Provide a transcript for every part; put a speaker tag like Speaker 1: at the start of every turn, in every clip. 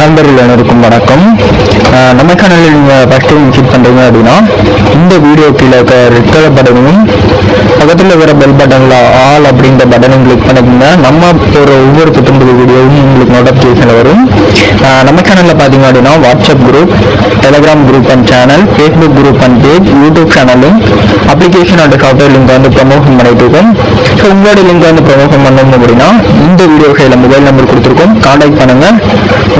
Speaker 1: நண்பர்கள் அனைவருக்கும் வணக்கம். நம்ம சேனலில் நீங்கள் ஃபஸ்ட் டைம் விசிட் பண்ணுறீங்க அப்படின்னா இந்த வீடியோ கீழே இருக்க ரெட் கலர் பட்டனையும் பக்கத்தில் இருக்கிற பெல் பட்டனில் ஆல் அப்படின்ற பட்டனையும் கிளிக் பண்ணிக்கோங்க. நம்ம ஒரு ஒவ்வொரு புத்தம்பது வீடியோவும் உங்களுக்கு நோட்டிஃபிகேஷனில் வரும். நம்ம சேனலில் பார்த்தீங்க அப்படின்னா WhatsApp group Telegram group and channel Facebook group and page YouTube சேனலும் அப்ளிகேஷன் அண்ட் சாஃப்ட்வேர் லிங்க் வந்து ப்ரமோஷன் பண்ணிட்டு இருக்கோம். ஸோ உங்களோட லிங்க் வந்து ப்ரமோஷன் பண்ணணும் அப்படின்னா இந்த வீடியோ கையில் மொபைல் நம்பர் கொடுத்துருக்கோம். கான்டாக்ட் பண்ணுங்கள்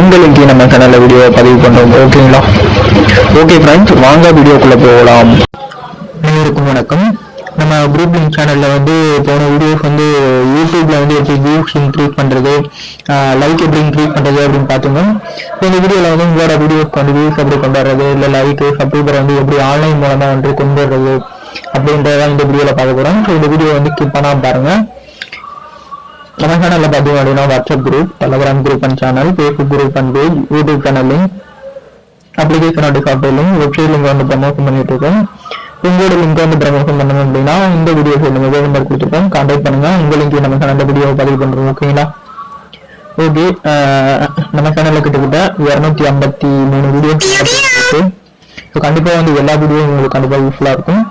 Speaker 1: உங்கள் லிங்க் நம்ம சேனலில் வீடியோ பதிவு பண்ணுறோம் ஓகே ஓகேங்களா ஓகே ஃப்ரெண்ட்ஸ் வாங்க வீடியோக்குள்ள போகலாம். அனைவருக்கும் வணக்கம். நம்ம குரூப் லிங்க் சேனலில் வந்து போன வீடியோஸ் வந்து யூடியூப்ல வந்து எப்படி வியூஸ் இன்க்ரீஸ் பண்றது லைக் எப்படி இன்க்ரீஸ் பண்றது அப்படின்னு பார்த்துங்க. இப்போ இந்த வீடியோவில் வந்து உங்களோட வீடியோஸ்க்கு வந்து வியூஸ் எப்படி கொண்டு வர்றது இல்லை லைக்கு சப்ஸ்கிரைபர் வந்து எப்படி ஆன்லைன் மூலமாக வந்து கொண்டு வர்றது இந்த வீடியோவில் பார்க்க போகிறோம் ஸோ இந்த வீடியோ வந்து கிப் பண்ணாமல் பாருங்க. நம்ம சேனலில் பார்த்தீங்க அப்படின்னா WhatsApp group Telegram group and channel Facebook group and page YouTube channel link அப்ளிகேஷனோட software link website link வந்து ப்ரமோஷன் பண்ணிட்டு இருக்கோம் உங்களோட லிங்க் வந்து ப்ரமோஷன் பண்ணணும் அப்படின்னா இந்த வீடியோ சைடில் மொபைல் நம்பர் கொடுத்துருக்கோம் கான்டாக்ட் பண்ணுங்க. உங்க லிங்க் நம்ம சேனல்ல வீடியோ பதிவு பண்றோம் ஓகேங்களா ஓகே நம்ம சேனல்ல கிட்டத்தட்ட இரநூத்தி ஐம்பத்தி மூணு வீடியோ இருக்கு ஸோ கண்டிப்பா வந்து எல்லா வீடியோவும் உங்களுக்கு கண்டிப்பா யூஸ்ஃபுல்லா இருக்கும்.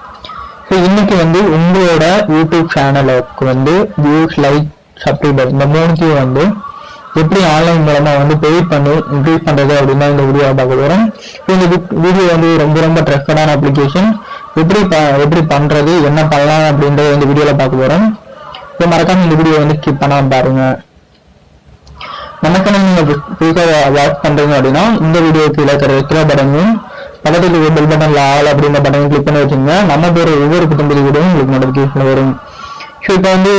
Speaker 1: ஸோ இன்னைக்கு வந்து உங்களோட யூடியூப் சேனலுக்கு வந்து வியூஸ் லைக் சப்ஸ்கிரைபர் இந்த மூணுத்தையும் வந்து எப்படி ஆன்லைன் மூலமா வந்து பெய்ட் பண்ணி இன்க்ரீஸ் பண்றது அப்படின்னா இந்த வீடியோ பார்க்க போறோம் இந்த வீடியோ வந்து ரொம்ப ரொம்ப ட்ரஸ்டடான அப்ளிகேஷன் எப்படி எப்படி பண்றது என்ன பண்ணலாம் அப்படின்றத இந்த வீடியோல பார்க்க போறோம் இப்போ மறக்காம இந்த வீடியோ வந்து ஸ்கிப் பண்ணாம பாருங்க. நம்ம சேனல் நீங்க புதுசாக வாட்ச் பண்றீங்க அப்படின்னா இந்த வீடியோ கீழே இருக்கிற ரெக்ரா பட்டனையும் பக்கத்தில் பெல் பட்டன்ல ஆல் அப்படின்ற பட்டனையும் கிளிக் பண்ணி வச்சுங்க நம்ம பேர் ஒவ்வொரு புத்தம்பதி வீடியோவும் உங்களுக்கு நோட்டிஃபிகேஷன் வரும். ஸோ இப்போ வந்து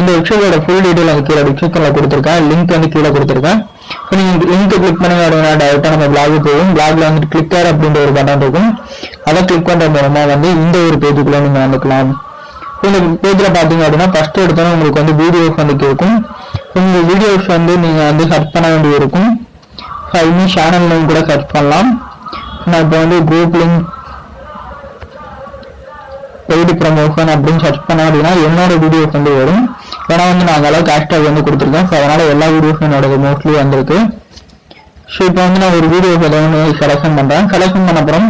Speaker 1: இந்த வெப்சைட்டோட ஃபுல் டீட்டெயில் வந்து கீழே டிஸ்கிரிப்ஷனில் கொடுத்துருக்கேன். லிங்க் வந்து கீழே கொடுத்துருக்கேன். ஸோ நீங்கள் லிங்க்கை கிளிக் பண்ணுங்க. அப்படின்னா டேரெக்டாக நம்ம பிளாக் போகும் பிளாக்ல வந்து கிளிக்கர் அப்படின்ற ஒரு பட்டன் இருக்கும். அதை கிளிக் பண்ணுற மூலமா வந்து இந்த ஒரு பேஜுக்குள்ள நீங்கள் வந்துக்கலாம். ஸோ இந்த பேஜில் பார்த்தீங்க அப்படின்னா ஃபஸ்ட்டு எடுத்தோன்னா உங்களுக்கு வந்து வீடியோஸ் வந்து கேட்கும். உங்கள் வீடியோஸ் வந்து நீங்கள் வந்து சர்ச் பண்ண வேண்டியது இருக்கும் ஸோ இன்னும் சேனல் நேம் கூட சர்ச் பண்ணலாம். நான் இப்போ வந்து குரூப் லிங்க் பெய்டு ப்ரமோஷன் அப்படின்னு சர்ச் பண்ண அப்படின்னா என்னோட வீடியோஸ் வந்து வரும். ஏன்னா வந்து நான் அந்த அளவுக்கு ஹேஷ்டாக் வந்து கொடுத்துருக்கேன். ஸோ அதனால் எல்லா வீடியோஸும் என்னோட மோஸ்ட்லி வந்திருக்கு. ஸோ இப்போ வந்து நான் ஒரு வீடியோஸ் ஏதோ ஒன்று பண்ணுறேன் செலெக்ஷன் பண்ண அப்புறம்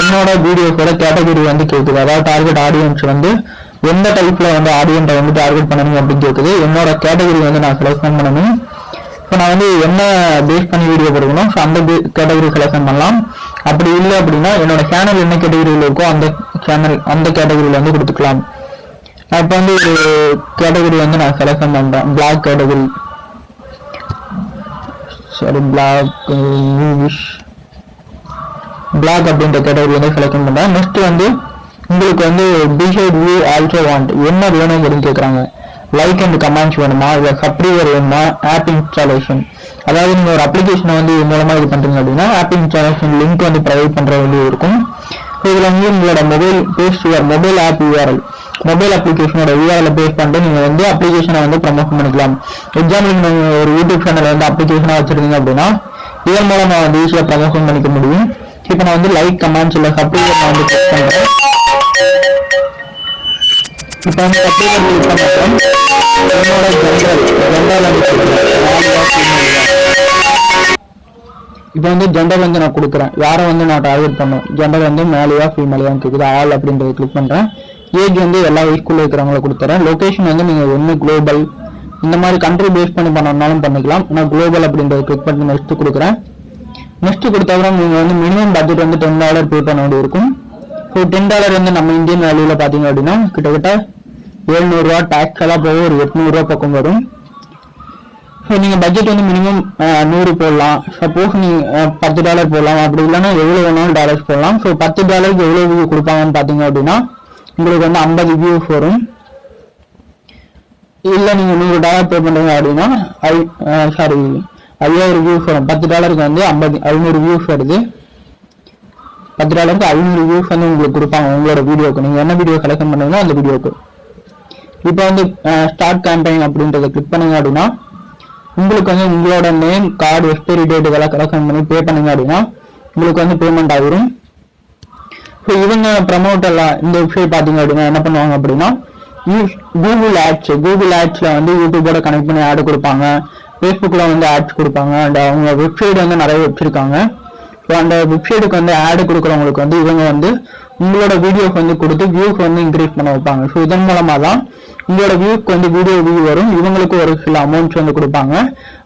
Speaker 1: என்னோட வீடியோஸோட கேட்டகரி வந்து கேட்குது அதாவது டார்கெட் ஆடியன்ஸ் வந்து எந்த டைப்பில் வந்து ஆடியன்ஸை வந்து டார்கெட் பண்ணணும் அப்படின்னு கேட்குது என்னோட கேட்டகரி வந்து நான் செலெக்ஷன் பண்ணணும். இப்போ நான் வந்து என்ன பேஸ் பண்ணி வீடியோ போடுறோம் ஸோ அந்த கேட்டகரி செலெக்ஷன் பண்ணலாம். அப்படி இல்லை அப்படின்னா என்னோட சேனல் என்ன கேட்டகரியில் இருக்கோ அந்த சேனல் அந்த கேட்டகரியில் வந்து கொடுத்துக்கலாம். நான் இப்போ வந்து ஒரு கேட்டகரி வந்து நான் செலக்ஷன் பண்ணுறேன் பிளாக் கேட்டகரி சரி பிளாக் மூவிஸ் பிளாக் அப்படின்ற கேட்டகரி வந்து செலக்ட் பண்ணுறேன் நெக்ஸ்ட் வந்து உங்களுக்கு வந்து டிசைட் வியூ ஆல்சோ வாண்ட் என்ன வேணும் அப்படின்னு கேட்குறாங்க லைக் அண்ட் கமெண்ட்ஸ் வேணுமா? இல்லை சப்ரீவர் வேணுமா? ஆப் இன்ஸ்டாலேஷன் அதாவது நீங்கள் ஒரு அப்ளிகேஷனை வந்து இது மூலமாக இது பண்ணுறீங்க அப்படின்னா ஆப் இன்ஸ்டாலேஷன் லிங்க் வந்து ப்ரொவைட் பண்ணுற வேண்டியது இருக்கும். இதில் வந்து உங்களோட mobile paste your mobile app URL mobile அப்ளிகேஷனோட URL paste பண்ணிட்டு நீங்கள் வந்து அப்ளிகேஷனை வந்து ப்ரமோஷன் பண்ணிக்கலாம். எக்ஸாம்பிள் நீங்கள் ஒரு யூடியூப் சேனல் வந்து அப்ளிகேஷனாக வச்சுருந்தீங்க அப்படின்னா இதன் மூலமாக வந்து ஈஸியாக ப்ரமோஷன் பண்ணிக்க முடியும். இப்போ நான் வந்து லைக் கமெண்ட்ஸ் இல்லை சப்ஸ்கிரைபர் நான் வந்து கிளிக் பண்ணுறேன் இப்போ வந்து சப்ஸ்கிரைபர் கிளிக் என்னோட ஜென்ரல் ஜென்ரல் வந்து இப்போ வந்து ஜெண்டர் வந்து நான் கொடுக்குறேன். யாரை வந்து நான் டார்கெட் பண்ணும் ஜெண்டர் வந்து மேலேயா ஃபீமேலையா கேட்குது ஆல் அப்படின்றத கிளிக் பண்ணுறேன் ஏஜ் வந்து எல்லா வயசுக்குள்ள இருக்கிறவங்கள கொடுத்துறேன். லொக்கேஷன் வந்து நீங்கள் ஒன்று குளோபல் இந்த மாதிரி கண்ட்ரி பேஸ் பண்ணி பண்ணனாலும் பண்ணிக்கலாம். நான் குளோபல் அப்படின்றத கிளிக் பண்ணி நெக்ஸ்ட் கொடுக்குறேன். நெக்ஸ்ட் கொடுத்தாப்புறம் நீங்கள் வந்து மினிமம் பட்ஜெட் வந்து டென் டாலர் பே பண்ண வேண்டியது இருக்கும். ஸோ டென் டாலர் வந்து நம்ம இந்தியன் வேல்யூவில் பார்த்தீங்க அப்படின்னா கிட்டத்தட்ட எழுநூறுவா டேக்ஸ் எல்லாம் போக ஒரு எட்நூறுரூவா பக்கம் வரும். ஸோ நீங்கள் பட்ஜெட் வந்து மினிமம் நூறு போடலாம். சப்போஸ் நீங்கள் பத்து டாலர் போடலாம். அப்படி இல்லைன்னா எவ்வளோ வேணாலும் டாலர்ஸ் போடலாம். ஸோ பத்து டாலருக்கு எவ்வளோ வியூ கொடுப்பாங்கன்னு பார்த்தீங்க அப்படின்னா உங்களுக்கு வந்து ஐம்பது வியூஸ் வரும். இல்லை நீங்கள் நூறு டாலர் பே பண்ணுறீங்க அப்படின்னா ஐ சாரி ஐயாயிரம் வியூஸ் வரும். பத்து டாலருக்கு வந்து ஐம்பது ஐநூறு வியூஸ் வருது. பத்து டாலருக்கு ஐநூறு வியூஸ் வந்து உங்களுக்கு கொடுப்பாங்க உங்களோட வீடியோக்கு நீங்கள் என்ன வீடியோ கலெக்ஷன் பண்ணுறீங்களோ அந்த வீடியோக்கு இப்போ வந்து ஸ்டார்ட் கேம்பெயின் அப்படின்றத கிளிக் பண்ணுங்க அப்படின்னா உங்களுக்கு வந்து உங்களோட நேம் கார்டு எக்ஸ்பைரி டேட் இதெல்லாம் கலெக்ஷன் பண்ணி பே பண்ணுங்க அப்படின்னா உங்களுக்கு வந்து பேமெண்ட் ஆகிரும் ஸோ இவங்க ப்ரமோட் எல்லாம் இந்த வெப்சைட் பார்த்தீங்க அப்படின்னா என்ன பண்ணுவாங்க அப்படின்னா கூகுள் ஆட்ஸ் கூகுள் ஆட்ஸில் வந்து யூடியூபோட கனெக்ட் பண்ணி ஆடு கொடுப்பாங்க. ஃபேஸ்புக்கில் வந்து ஆட்ஸ் கொடுப்பாங்க. அண்ட் அவங்க வெப்சைட் வந்து நிறைய வச்சுருக்காங்க. ஸோ அந்த வெப்சைட்டுக்கு வந்து ஆடு கொடுக்குறவங்களுக்கு வந்து இவங்க வந்து உங்களோட வீடியோக்கு வந்து கொடுத்து வியூஸ் வந்து இன்க்ரீஸ் பண்ண வைப்பாங்க. ஸோ இதன் மூலமாக தான் உங்களோட வியூக்கு வந்து வீடியோ வியூ வரும். இவங்களுக்கு ஒரு சில அமௌண்ட்ஸ் வந்து கொடுப்பாங்க.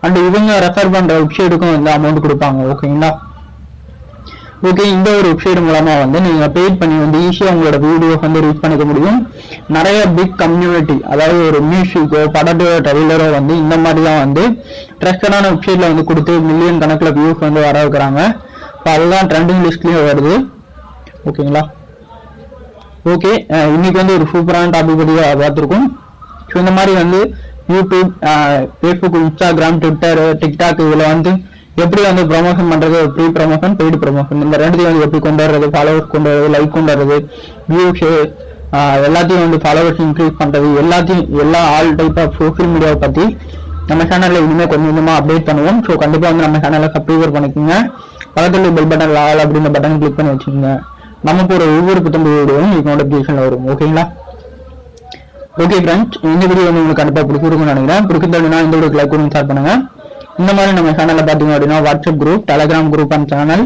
Speaker 1: அண்ட் இவங்க ரெஃபர் பண்ணுற வெப்சைட்டுக்கும் வந்து அமௌண்ட் கொடுப்பாங்க. ஓகேங்களா ஓகே இந்த ஒரு வெப்சைட் மூலமா வந்து நீங்க பெய்ட் பண்ணி வந்து ஈஸியா உங்களோட வீடியோ வந்து ரீச் பண்ணிக்க முடியும். நிறைய பிக் கம்யூனிட்டி அதாவது ஒரு மியூசிக்கோ படத்தோ ட்ரெய்லரோ வந்து இந்த மாதிரி தான் வந்து ட்ரஸ்டடான வெப்சைட்ல வந்து கொடுத்து மில்லியன் கணக்கில் வியூஸ் வந்து வர வைக்கிறாங்க. இப்போ அதுதான் ட்ரெண்டிங் லிஸ்ட்லயும் வருது. ஓகேங்களா ஓகே uh, இன்னைக்கு வந்து ஒரு சூப்பரான டாபிக் பற்றி பார்த்துருக்கோம். ஸோ இந்த மாதிரி வந்து YouTube Facebook Instagram Twitter TikTok இதில் வந்து எப்படி வந்து ப்ரொமோஷன் பண்ணுறது ப்ரீ ப்ரொமோஷன் பெய்டு ப்ரொமோஷன் இந்த ரெண்டுத்தையும் வந்து எப்படி கொண்டு வர்றது ஃபாலோவர்ஸ் கொண்டு வர்றது லைக் கொண்டு வர்றது வியூஸ் uh, எல்லாத்தையும் வந்து ஃபாலோவர்ஸ் இன்க்ரீஸ் பண்ணுறது எல்லாத்தையும் எல்லா ஆல் டைப் ஆஃப் சோஷியல் மீடியாவை பற்றி நம்ம சேனலில் இனிமேல் கொஞ்சம் கொஞ்சமாக அப்டேட் பண்ணுவோம். ஸோ கண்டிப்பாக வந்து நம்ம சேனலை சப்ஸ்கிரைபர் பண்ணிக்கோங்க. பக்கத்தில் பெல் பட்டன் லால் அப்படின்ற பட்டன் கிளிக் பண்ணி வச்சுக்கோங்க. நமக்கு ஒரு ஒவ்வொரு புத்தம்பு வீடியோவும் உங்களுக்கு நோட்டிஃபிகேஷன்ல வரும் ஓகேங்களா? ஓகே ஃப்ரெண்ட்ஸ் இந்த வீடியோ வந்து உங்களுக்கு கண்டிப்பா பிடிச்சிருக்கும்னு நினைக்கிறேன். பிடிக்கிறதுனா இந்த வீடியோக்கு லைக் பண்ணி ஷேர் பண்ணுங்க. இந்த மாதிரி நம்ம சேனல்ல பாத்தீங்க அப்படின்னா WhatsApp group Telegram group and channel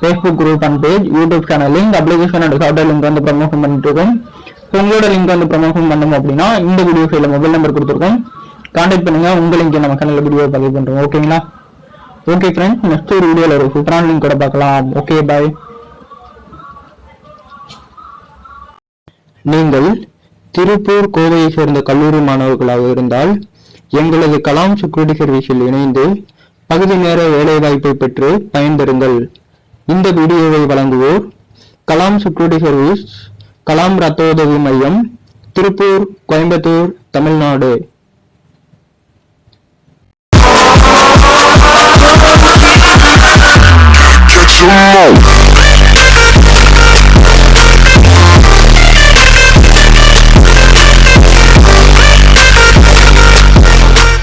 Speaker 1: Facebook group and page YouTube channel link application and software link வந்து ப்ரமோஷன் பண்ணிட்டு இருக்கோம். உங்களோட லிங்க் வந்து ப்ரமோஷன் பண்ணணும் அப்படின்னா இந்த வீடியோ ஃபைல மொபைல் நம்பர் கொடுத்துருக்கோம். கான்டாக்ட் பண்ணுங்க உங்க லிங்க் நம்ம சேனல்ல வீடியோ பதிவு பண்றோம் ஓகேங்களா? ஓகே ஃப்ரெண்ட்ஸ் நெக்ஸ்ட் ஒரு வீடியோல ஒரு சூப்பரான லிங்க் கூட பார்க்கலாம். ஓகே பாய் நீங்கள் திருப்பூர் கோவையை சேர்ந்த கல்லூரி மாணவர்களாக இருந்தால் எங்களது கலாம் செக்யூரிட்டி சர்வீஸில் இணைந்து பகுதி நேர வேலைவாய்ப்பை பெற்று பயன்பெறுங்கள் இந்த வீடியோவை வழங்குவோர் கலாம் செக்யூரிட்டி சர்வீஸ் கலாம் ரத்த உதவி மையம் திருப்பூர் கோயம்புத்தூர் தமிழ்நாடு Come.